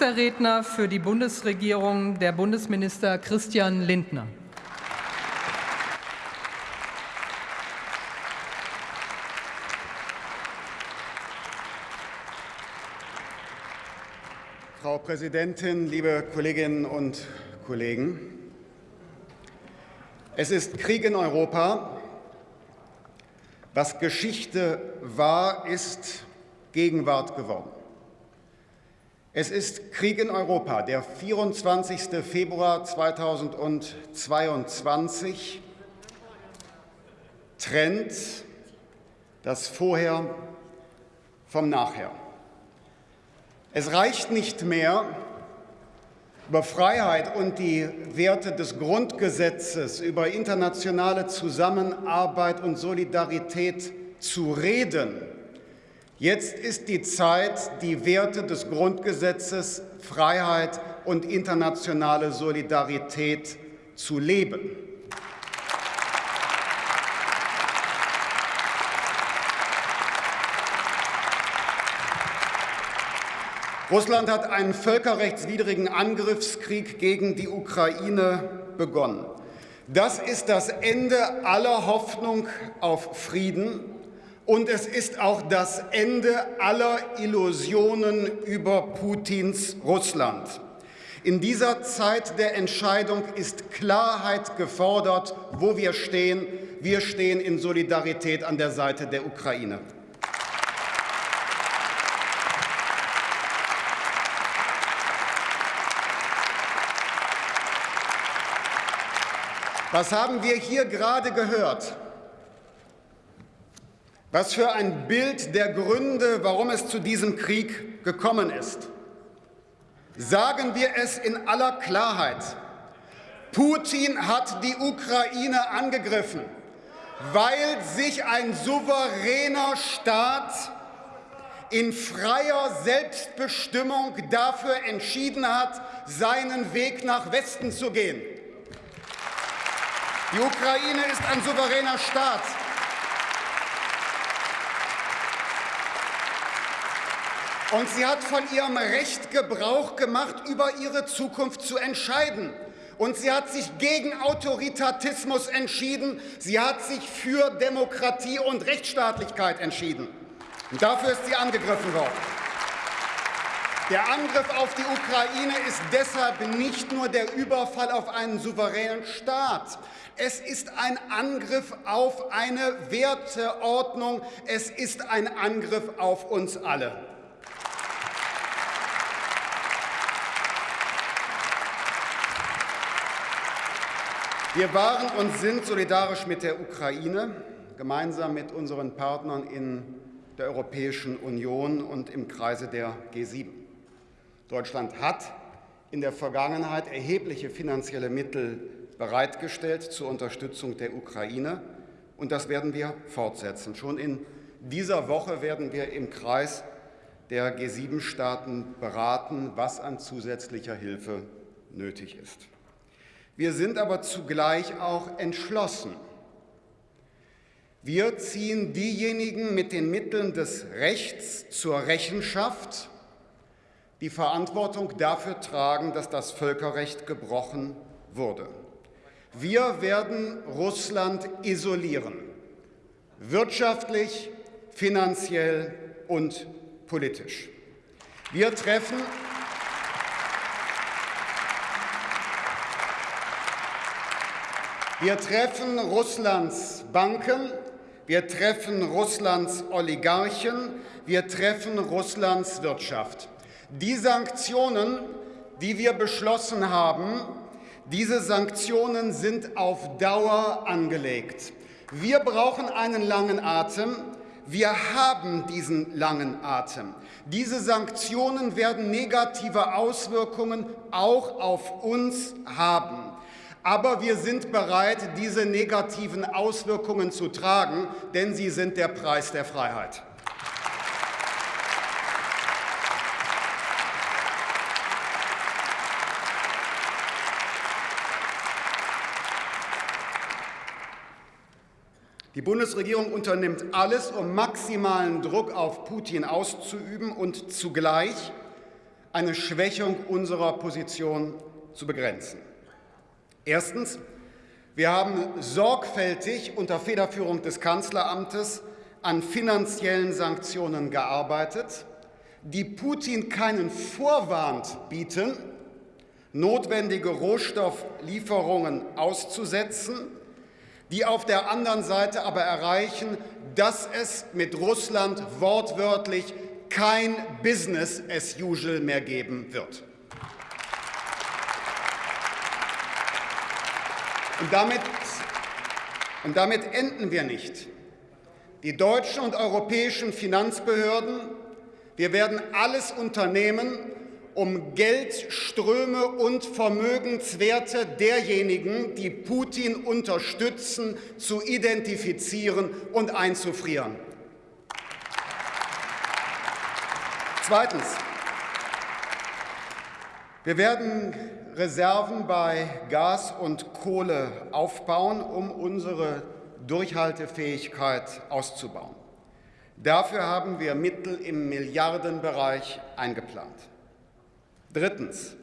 Nächster Redner für die Bundesregierung der Bundesminister Christian Lindner. Frau Präsidentin, liebe Kolleginnen und Kollegen! Es ist Krieg in Europa. Was Geschichte war, ist Gegenwart geworden. Es ist Krieg in Europa. Der 24. Februar 2022 trennt das Vorher vom Nachher. Es reicht nicht mehr, über Freiheit und die Werte des Grundgesetzes, über internationale Zusammenarbeit und Solidarität zu reden. Jetzt ist die Zeit, die Werte des Grundgesetzes, Freiheit und internationale Solidarität zu leben. Russland hat einen völkerrechtswidrigen Angriffskrieg gegen die Ukraine begonnen. Das ist das Ende aller Hoffnung auf Frieden und es ist auch das Ende aller Illusionen über Putins Russland. In dieser Zeit der Entscheidung ist Klarheit gefordert, wo wir stehen. Wir stehen in Solidarität an der Seite der Ukraine. Was haben wir hier gerade gehört? Was für ein Bild der Gründe, warum es zu diesem Krieg gekommen ist. Sagen wir es in aller Klarheit. Putin hat die Ukraine angegriffen, weil sich ein souveräner Staat in freier Selbstbestimmung dafür entschieden hat, seinen Weg nach Westen zu gehen. Die Ukraine ist ein souveräner Staat. Und sie hat von ihrem Recht Gebrauch gemacht, über ihre Zukunft zu entscheiden. Und sie hat sich gegen Autoritatismus entschieden. Sie hat sich für Demokratie und Rechtsstaatlichkeit entschieden. Und dafür ist sie angegriffen worden. Der Angriff auf die Ukraine ist deshalb nicht nur der Überfall auf einen souveränen Staat. Es ist ein Angriff auf eine Werteordnung. Es ist ein Angriff auf uns alle. Wir waren und sind solidarisch mit der Ukraine, gemeinsam mit unseren Partnern in der Europäischen Union und im Kreise der G7. Deutschland hat in der Vergangenheit erhebliche finanzielle Mittel bereitgestellt zur Unterstützung der Ukraine, und das werden wir fortsetzen. Schon in dieser Woche werden wir im Kreis der G7-Staaten beraten, was an zusätzlicher Hilfe nötig ist. Wir sind aber zugleich auch entschlossen. Wir ziehen diejenigen mit den Mitteln des Rechts zur Rechenschaft, die Verantwortung dafür tragen, dass das Völkerrecht gebrochen wurde. Wir werden Russland isolieren, wirtschaftlich, finanziell und politisch. Wir treffen Wir treffen Russlands Banken, wir treffen Russlands Oligarchen, wir treffen Russlands Wirtschaft. Die Sanktionen, die wir beschlossen haben, diese Sanktionen sind auf Dauer angelegt. Wir brauchen einen langen Atem. Wir haben diesen langen Atem. Diese Sanktionen werden negative Auswirkungen auch auf uns haben. Aber wir sind bereit, diese negativen Auswirkungen zu tragen, denn sie sind der Preis der Freiheit. Die Bundesregierung unternimmt alles, um maximalen Druck auf Putin auszuüben und zugleich eine Schwächung unserer Position zu begrenzen. Erstens. Wir haben sorgfältig unter Federführung des Kanzleramtes an finanziellen Sanktionen gearbeitet, die Putin keinen Vorwand bieten, notwendige Rohstofflieferungen auszusetzen, die auf der anderen Seite aber erreichen, dass es mit Russland wortwörtlich kein Business as usual mehr geben wird. Und damit, und damit enden wir nicht. Die deutschen und europäischen Finanzbehörden, wir werden alles unternehmen, um Geldströme und Vermögenswerte derjenigen, die Putin unterstützen, zu identifizieren und einzufrieren. Zweitens. Wir werden Reserven bei Gas und Kohle aufbauen, um unsere Durchhaltefähigkeit auszubauen. Dafür haben wir Mittel im Milliardenbereich eingeplant. Drittens.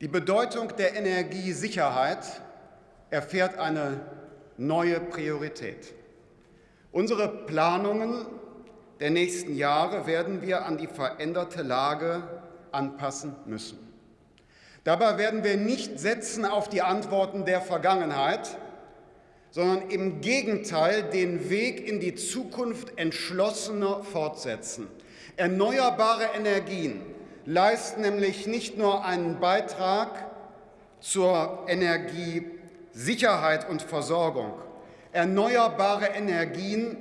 Die Bedeutung der Energiesicherheit erfährt eine neue Priorität. Unsere Planungen der nächsten Jahre werden wir an die veränderte Lage anpassen müssen. Dabei werden wir nicht setzen auf die Antworten der Vergangenheit, sondern im Gegenteil den Weg in die Zukunft entschlossener fortsetzen. Erneuerbare Energien leisten nämlich nicht nur einen Beitrag zur Energiesicherheit und Versorgung. Erneuerbare Energien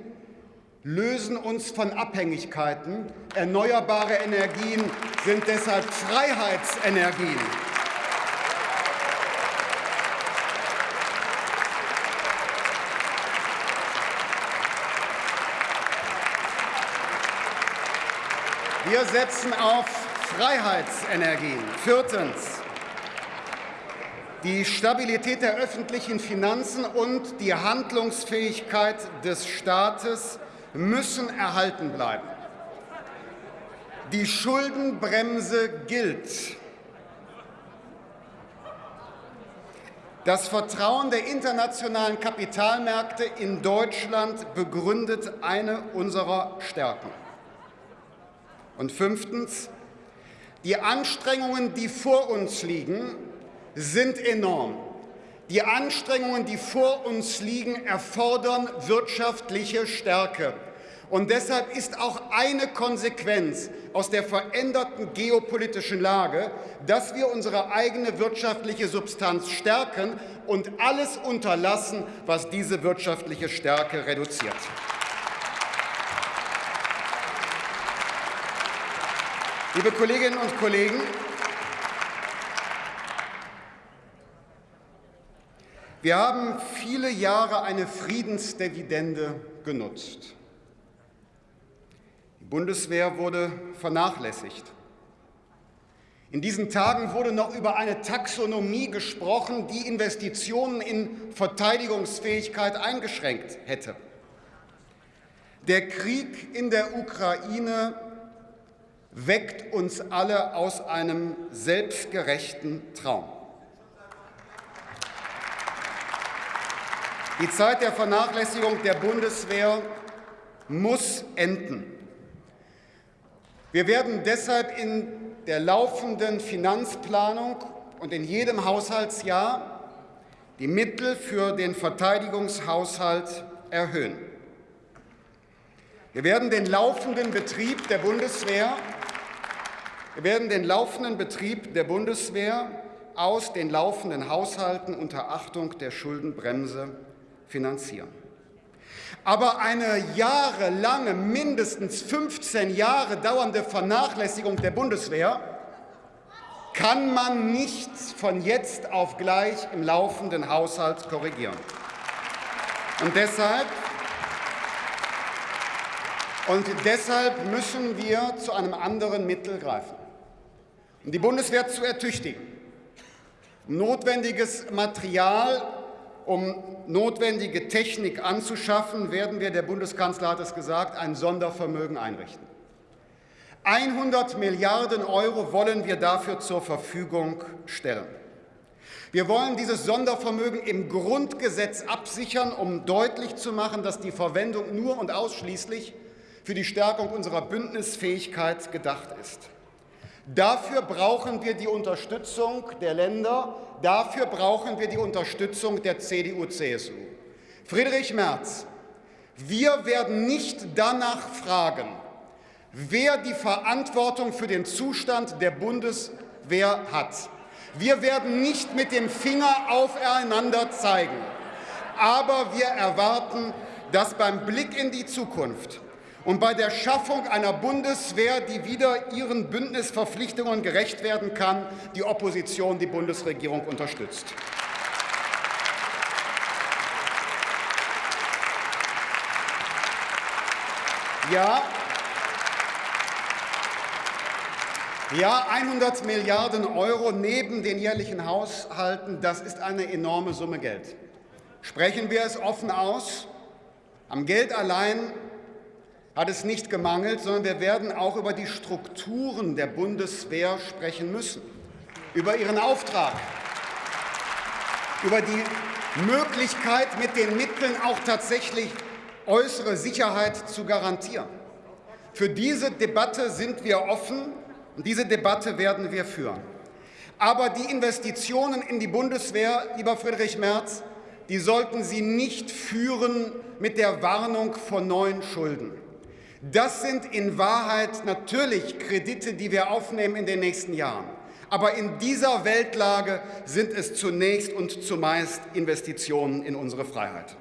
lösen uns von Abhängigkeiten. Erneuerbare Energien sind deshalb Freiheitsenergien. Wir setzen auf Freiheitsenergien. Viertens. Die Stabilität der öffentlichen Finanzen und die Handlungsfähigkeit des Staates müssen erhalten bleiben. Die Schuldenbremse gilt. Das Vertrauen der internationalen Kapitalmärkte in Deutschland begründet eine unserer Stärken. Und fünftens, die Anstrengungen, die vor uns liegen, sind enorm. Die Anstrengungen, die vor uns liegen, erfordern wirtschaftliche Stärke. Und deshalb ist auch eine Konsequenz aus der veränderten geopolitischen Lage, dass wir unsere eigene wirtschaftliche Substanz stärken und alles unterlassen, was diese wirtschaftliche Stärke reduziert. Liebe Kolleginnen und Kollegen, wir haben viele Jahre eine Friedensdividende genutzt. Die Bundeswehr wurde vernachlässigt. In diesen Tagen wurde noch über eine Taxonomie gesprochen, die Investitionen in Verteidigungsfähigkeit eingeschränkt hätte. Der Krieg in der Ukraine weckt uns alle aus einem selbstgerechten Traum. Die Zeit der Vernachlässigung der Bundeswehr muss enden. Wir werden deshalb in der laufenden Finanzplanung und in jedem Haushaltsjahr die Mittel für den Verteidigungshaushalt erhöhen. Wir werden den laufenden Betrieb der Bundeswehr wir werden den laufenden Betrieb der Bundeswehr aus den laufenden Haushalten unter Achtung der Schuldenbremse finanzieren. Aber eine jahrelange, mindestens 15 Jahre dauernde Vernachlässigung der Bundeswehr kann man nicht von jetzt auf gleich im laufenden Haushalt korrigieren. Und deshalb, und deshalb müssen wir zu einem anderen Mittel greifen um die Bundeswehr zu ertüchtigen, um notwendiges Material, um notwendige Technik anzuschaffen, werden wir, der Bundeskanzler hat es gesagt, ein Sondervermögen einrichten. 100 Milliarden Euro wollen wir dafür zur Verfügung stellen. Wir wollen dieses Sondervermögen im Grundgesetz absichern, um deutlich zu machen, dass die Verwendung nur und ausschließlich für die Stärkung unserer Bündnisfähigkeit gedacht ist. Dafür brauchen wir die Unterstützung der Länder, dafür brauchen wir die Unterstützung der CDU-CSU. Friedrich Merz, wir werden nicht danach fragen, wer die Verantwortung für den Zustand der Bundeswehr hat. Wir werden nicht mit dem Finger aufeinander zeigen. Aber wir erwarten, dass beim Blick in die Zukunft und bei der Schaffung einer Bundeswehr, die wieder ihren Bündnisverpflichtungen gerecht werden kann, die Opposition die Bundesregierung unterstützt. Ja, Ja, 100 Milliarden Euro neben den jährlichen Haushalten, das ist eine enorme Summe Geld. Sprechen wir es offen aus. Am Geld allein hat es nicht gemangelt, sondern wir werden auch über die Strukturen der Bundeswehr sprechen müssen, über ihren Auftrag, über die Möglichkeit, mit den Mitteln auch tatsächlich äußere Sicherheit zu garantieren. Für diese Debatte sind wir offen. Und diese Debatte werden wir führen. Aber die Investitionen in die Bundeswehr, lieber Friedrich Merz, die sollten Sie nicht führen mit der Warnung vor neuen Schulden. Das sind in Wahrheit natürlich Kredite, die wir aufnehmen in den nächsten Jahren. Aber in dieser Weltlage sind es zunächst und zumeist Investitionen in unsere Freiheit.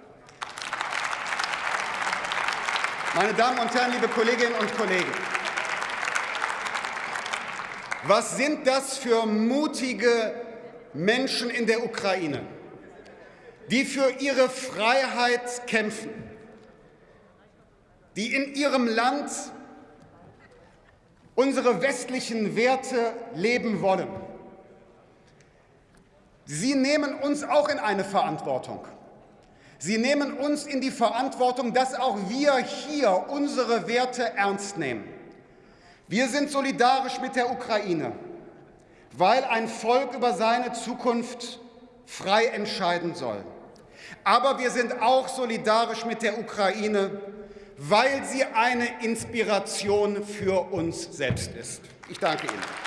Meine Damen und Herren, liebe Kolleginnen und Kollegen, was sind das für mutige Menschen in der Ukraine, die für ihre Freiheit kämpfen, die in ihrem Land unsere westlichen Werte leben wollen. Sie nehmen uns auch in eine Verantwortung. Sie nehmen uns in die Verantwortung, dass auch wir hier unsere Werte ernst nehmen. Wir sind solidarisch mit der Ukraine, weil ein Volk über seine Zukunft frei entscheiden soll. Aber wir sind auch solidarisch mit der Ukraine, weil sie eine Inspiration für uns selbst ist. Ich danke Ihnen.